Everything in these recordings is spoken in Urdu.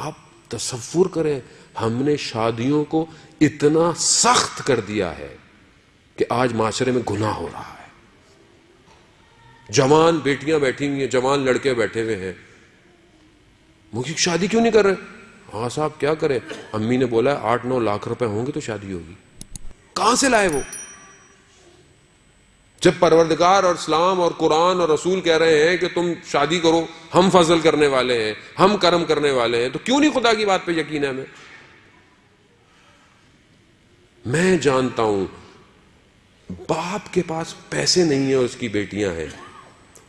آپ تصور کریں، ہم نے شادیوں کو اتنا سخت کر دیا ہے کہ آج معاشرے میں گناہ ہو رہا ہے۔ جوان بیٹیاں بیٹھی ہوئی ہیں، جوان لڑکے بیٹھے ہوئے ہیں۔ مجھے شادی کیوں نہیں کر رہے؟ ہاں صاحب، کیا کرے امی نے بولا آٹھ نو لاکھ روپے ہوں گے تو شادی ہوگی۔ کہاں سے لائے وہ؟ جب پروردگار اور اسلام اور قرآن اور رسول کہہ رہے ہیں کہ تم شادی کرو، ہم فضل کرنے والے ہیں، ہم کرم کرنے والے ہیں، تو کیوں نہیں خدا کی بات پہ یقین ہے ہمیں؟ میں جانتا ہوں، باپ کے پاس پیسے نہیں ہیں اس کی بیٹیاں ہیں۔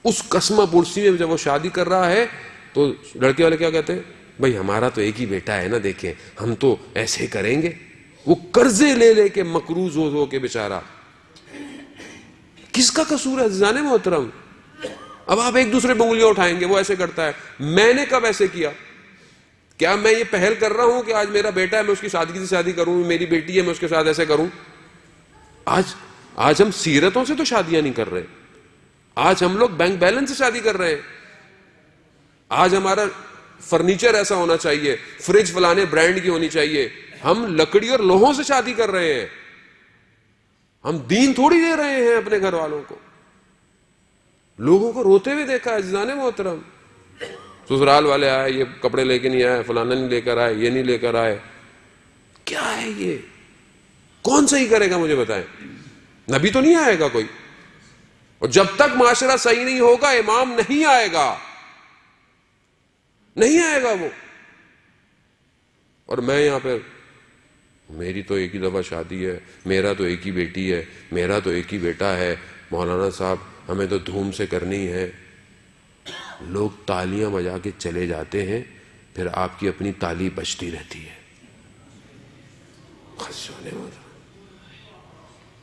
اس قسمہ پرسی میں جب وہ شادی کر رہا ہے، تو لڑکے والے کیا کہتے ہیں؟ بھائی، ہمارا تو ایک ہی بیٹا ہے نا، دیکھیں، ہم تو ایسے کریں گے۔ وہ قرضے لے لے کے مکروز ہو ہو کے بےچارا کس کا قصور ہے جانے محترم؟ اب آپ ایک دوسرے پہ انگلیاں اٹھائیں گے، وہ ایسے کرتا ہے، میں نے کب ایسے کیا؟ کیا میں یہ پہل کر رہا ہوں کہ آج میرا بیٹا ہے، میں اس کی سادگی سے شادی کروں، میری بیٹی ہے، میں اس کے ساتھ ایسے کروں؟ آج آج ہم سیرتوں سے تو شادیاں نہیں کر رہے۔ آج ہم لوگ بینک بیلنس سے شادی کر رہے ہیں۔ آج ہمارا فرنیچر ایسا ہونا چاہیے، فریج فلانے برانڈ کی ہونی چاہیے۔ ہم لکڑی اور لوہوں سے شادی کر رہے ہیں۔ ہم دین تھوڑی دے رہے ہیں اپنے گھر والوں کو۔ لوگوں کو روتے ہوئے دیکھا ہے جانے محترم۔ سسرال والے آئے، یہ کپڑے لے کے نہیں آئے، فلانا نہیں لے کر آئے، یہ نہیں لے کر آئے۔ کیا ہے یہ؟ کون صحیح کرے گا مجھے بتائیں؟ نبی تو نہیں آئے گا کوئی۔ اور جب تک معاشرہ صحیح نہیں ہوگا، امام نہیں آئے گا۔ نہیں آئے گا وہ۔ اور میں یہاں پہ میری تو ایک ہی دفعہ شادی ہے، میرا تو ایک ہی بیٹی ہے، میرا تو ایک ہی بیٹا ہے۔ مولانا صاحب، ہمیں تو دھوم سے کرنی ہے۔ لوگ تالیاں بجا کے چلے جاتے ہیں، پھر آپ کی اپنی تالی بچتی رہتی ہے۔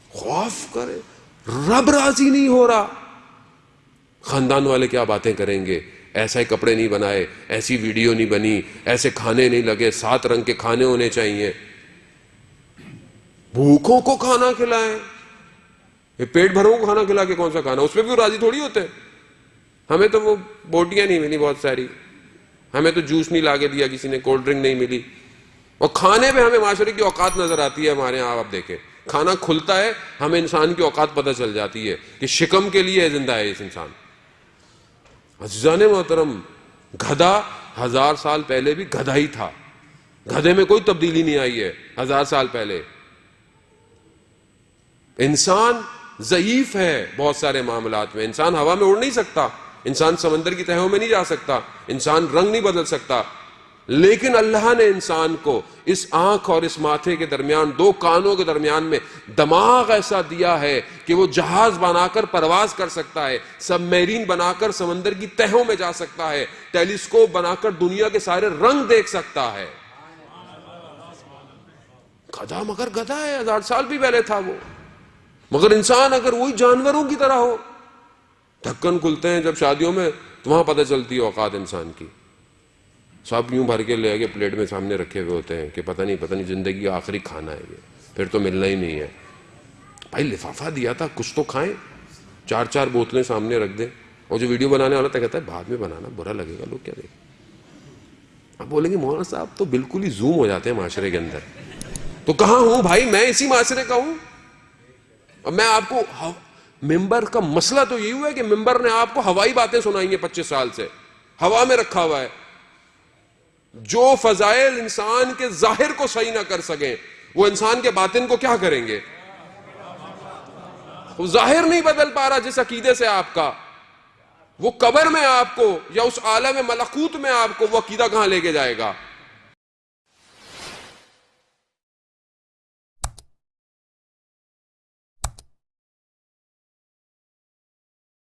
خوف کرے، رب راضی نہیں ہو رہا۔ خاندان والے کیا باتیں کریں گے؟ ایسے کپڑے نہیں بنائے، ایسی ویڈیو نہیں بنی، ایسے کھانے نہیں لگے، سات رنگ کے کھانے ہونے چاہیے۔ بھوکوں کو کھانا کھلائیں۔ پیٹ بھروں کو کھانا کھلا کے کون سا کھانا؟ اس پہ بھی راضی تھوڑی ہوتے ہمیں تو وہ بوٹیاں نہیں ملی بہت ساری۔ ہمیں تو جوس نہیں لا کے دیا، کسی نے کولڈ ڈرنک نہیں ملی۔ اور کھانے پہ ہمیں معاشرے کی اوقات نظر آتی ہے ہمارے یہاں، آپ دیکھیں۔ کھانا کھلتا ہے، ہمیں انسان کی اوقات پتہ چل جاتی ہے کہ شکم کے لیے زندہ ہے اس انسان۔ عزیزان محترم، گدھا ہزار سال پہلے بھی گدھا ہی تھا۔ گدھے میں کوئی تبدیلی نہیں آئی ہے، ہزار سال پہلے۔ انسان ضعیف ہے بہت سارے معاملات میں۔ انسان ہوا میں اڑ نہیں سکتا۔ انسان سمندر کی تہوں میں نہیں جا سکتا۔ انسان رنگ نہیں بدل سکتا۔ لیکن اللہ نے انسان کو اس آنکھ اور اس ماتھے کے درمیان، دو کانوں کے درمیان میں دماغ ایسا دیا ہے کہ وہ جہاز بنا کر پرواز کر سکتا ہے سب میرین بنا کر سمندر کی تہوں میں جا سکتا ہے، ٹیلیسکوپ بنا کر دنیا کے سارے رنگ دیکھ سکتا ہے۔ گدا مگر گدا ہے، ہزار سال بھی پہلے تھا وہ۔ مگر انسان اگر وہی جانوروں کی طرح ہو ڈھکن کھلتے ہیں جب شادیوں میں، تو وہاں پتہ چلتی ہے اوقات انسان کی۔ سب یوں بھر کے لے کے پلیٹ میں سامنے رکھے ہوئے ہوتے ہیں کہ پتہ نہیں پتہ نہیں زندگی کا آخری کھانا ہے یہ۔ پھر تو ملنا ہی نہیں ہے۔ بھائی لفافہ دیا تھا، کچھ تو کھائیں۔ چار چار بوتلیں سامنے رکھ دیں۔ اور جو ویڈیو بنانے والا تھا، کہتا ہے، بعد میں بنانا، برا لگے گا، لوگ کیا دیکھیں۔ اب بولیں گے، مولانا صاحب تو بالکل ہی زوم ہو جاتے ہیں معاشرے کے اندر۔ تو کہاں ہوں بھائی؟ میں اسی معاشرے کا ہوں۔ اور میں آپ کو ہاں، ممبر کا مسئلہ تو یہی ہوا ہے کہ ممبر نے آپ کو ہوائی باتیں سنائیں گے پچیس سال سے۔ ہوا میں رکھا ہوا ہے۔ جو فضائل انسان کے ظاہر کو صحیح نہ کر سکیں، وہ انسان کے باطن کو کیا کریں گے؟ وہ ظاہر نہیں بدل پا رہا جس عقیدے سے آپ کا۔ وہ قبر میں آپ کو یا اس عالم ملکوت میں آپ کو وہ عقیدہ کہاں لے کے جائے گا؟